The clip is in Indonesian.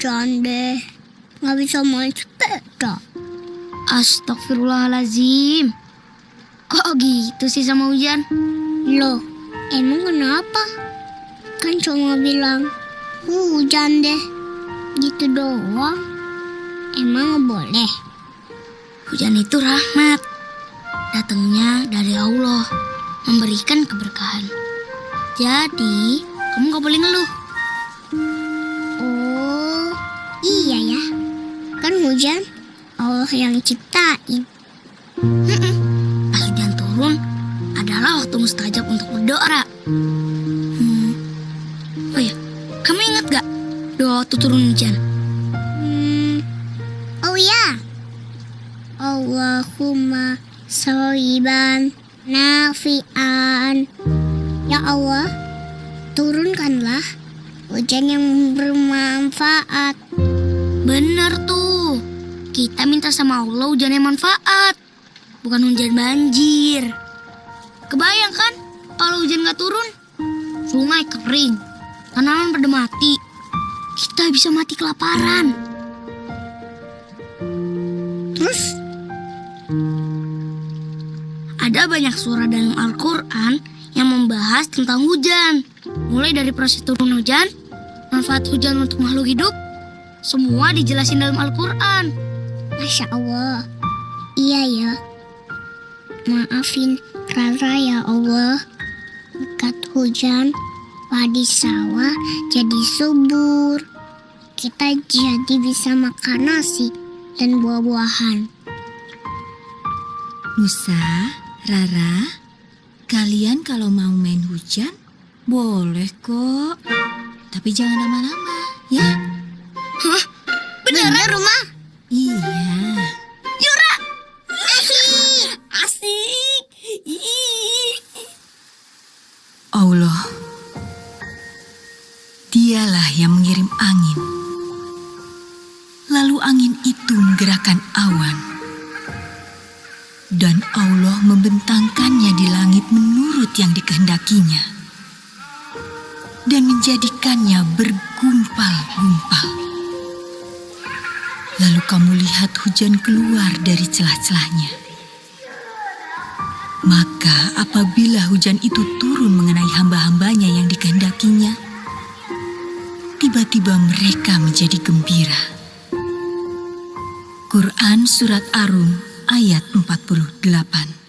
Hujan deh. Nggak bisa main sepeda. Astagfirullahalazim. Kok gitu sih sama hujan? Loh, emang kenapa? Kan cuma bilang hujan deh. Gitu doang. Emang nggak boleh? Hujan itu rahmat. Datangnya dari Allah. Memberikan keberkahan. Jadi, kamu gak boleh ngeluh. Kan hujan Allah yang ciptain. Pas hujan turun, adalah waktu mustajab untuk berdoa. Hmm. Oh ya, kamu ingat gak doa waktu turun hujan? Hmm. Oh ya. Allahumma soiban nafian. Ya Allah, turunkanlah hujan yang bermanfaat. Bener tuh. Kita minta sama Allah hujan yang manfaat. Bukan hujan banjir. Kebayang kan kalau hujan gak turun? Sungai kering. Tanaman pada mati. Kita bisa mati kelaparan. Terus, Ada banyak surah dalam Al-Quran yang membahas tentang hujan. Mulai dari proses turun hujan, manfaat hujan untuk makhluk hidup, semua dijelasin dalam Al-Quran. Masya Allah. Iya ya. Maafin Rara ya Allah. Berkat hujan, padi sawah jadi subur. Kita jadi bisa makan nasi dan buah-buahan. Musa, Rara, kalian kalau mau main hujan, boleh kok. Tapi jangan lama-lama, ya? Beneran rumah? Iya. Yura! Asik! Asik! Ih. Allah, dialah yang mengirim angin. Lalu angin itu menggerakkan awan. Dan Allah membentangkannya di langit menurut yang dikehendakinya. Dan menjadikannya bergumpal-gumpal. Lalu kamu lihat hujan keluar dari celah-celahnya. Maka apabila hujan itu turun mengenai hamba-hambanya yang dikehendakinya, tiba-tiba mereka menjadi gembira. Quran Surat Arum ayat 48